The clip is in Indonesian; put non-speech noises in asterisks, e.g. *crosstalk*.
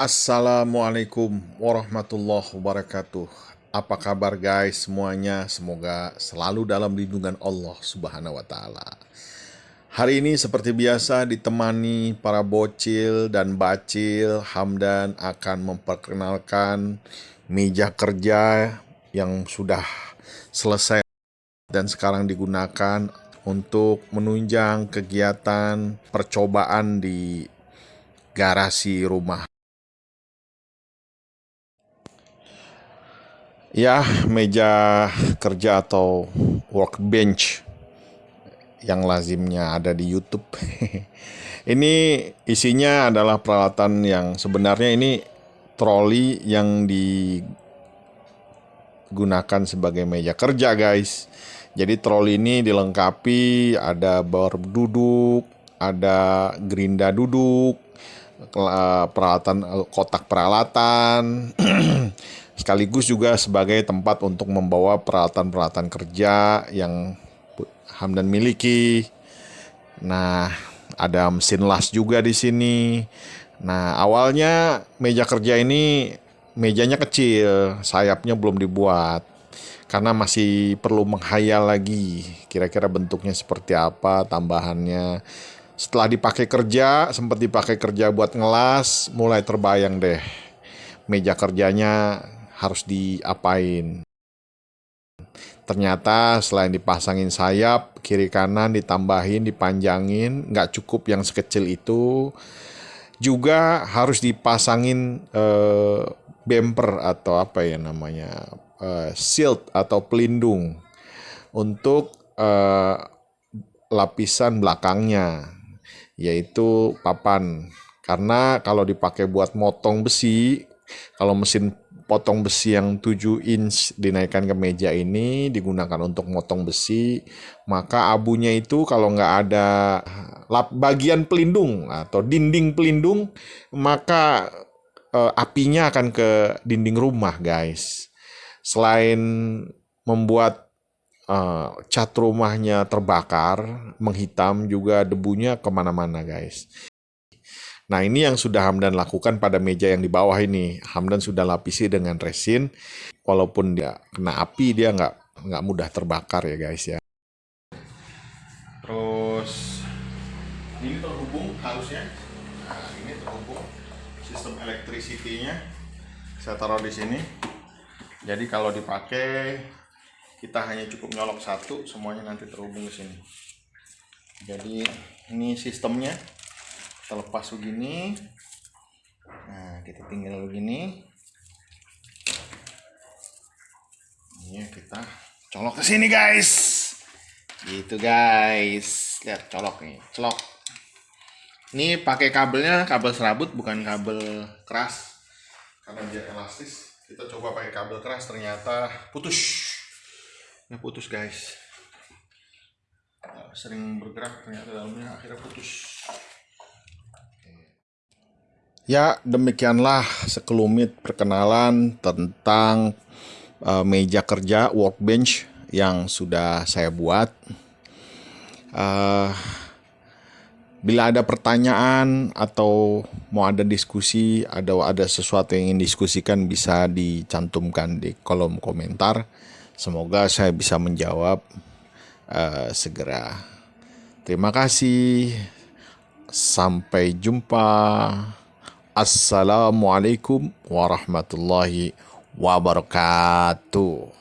Assalamualaikum warahmatullahi wabarakatuh. Apa kabar guys semuanya? Semoga selalu dalam lindungan Allah Subhanahu wa taala. Hari ini seperti biasa ditemani para bocil dan bacil, Hamdan akan memperkenalkan meja kerja yang sudah selesai dan sekarang digunakan untuk menunjang kegiatan percobaan di garasi rumah. Ya, meja kerja atau workbench yang lazimnya ada di YouTube. *laughs* ini isinya adalah peralatan yang sebenarnya ini troli yang digunakan sebagai meja kerja, guys. Jadi troli ini dilengkapi ada bar duduk, ada gerinda duduk, peralatan kotak peralatan *clears throat* sekaligus juga sebagai tempat untuk membawa peralatan-peralatan kerja yang Hamdan miliki. Nah, ada mesin las juga di sini. Nah, awalnya meja kerja ini mejanya kecil, sayapnya belum dibuat. Karena masih perlu menghayal lagi kira-kira bentuknya seperti apa, tambahannya setelah dipakai kerja, sempat dipakai kerja buat ngelas, mulai terbayang deh. Meja kerjanya harus diapain. Ternyata selain dipasangin sayap, kiri kanan ditambahin, dipanjangin, nggak cukup yang sekecil itu, juga harus dipasangin eh, bumper atau apa ya namanya, eh, shield atau pelindung untuk eh, lapisan belakangnya yaitu papan. Karena kalau dipakai buat motong besi, kalau mesin potong besi yang 7 inch dinaikkan ke meja ini digunakan untuk motong besi, maka abunya itu kalau nggak ada lap bagian pelindung atau dinding pelindung, maka eh, apinya akan ke dinding rumah, guys. Selain membuat uh, cat rumahnya terbakar, menghitam juga debunya ke mana-mana guys. Nah ini yang sudah Hamdan lakukan pada meja yang di bawah ini. Hamdan sudah lapisi dengan resin, walaupun dia kena api dia nggak nggak mudah terbakar ya guys ya. Terus ini terhubung harusnya. Nah ini terhubung sistem electricity-nya. Saya taruh di sini. Jadi kalau dipakai kita hanya cukup nyolok satu semuanya nanti terhubung ke sini. Jadi ini sistemnya. Terlepas begini. Nah kita tinggal begini. Ini kita colok ke sini guys. Gitu guys. Lihat colok nih. Colok. Ini pakai kabelnya kabel serabut bukan kabel keras. Karena dia elastis kita coba pakai kabel keras ternyata putus ini putus guys. Sering bergerak ternyata dalamnya akhirnya putus. Ya demikianlah sekelumit perkenalan tentang uh, meja kerja workbench yang sudah saya buat. Uh, bila ada pertanyaan atau mau ada diskusi, ada ada sesuatu yang ingin diskusikan bisa dicantumkan di kolom komentar. Semoga saya bisa menjawab uh, segera. Terima kasih. Sampai jumpa. Assalamualaikum warahmatullahi wabarakatuh.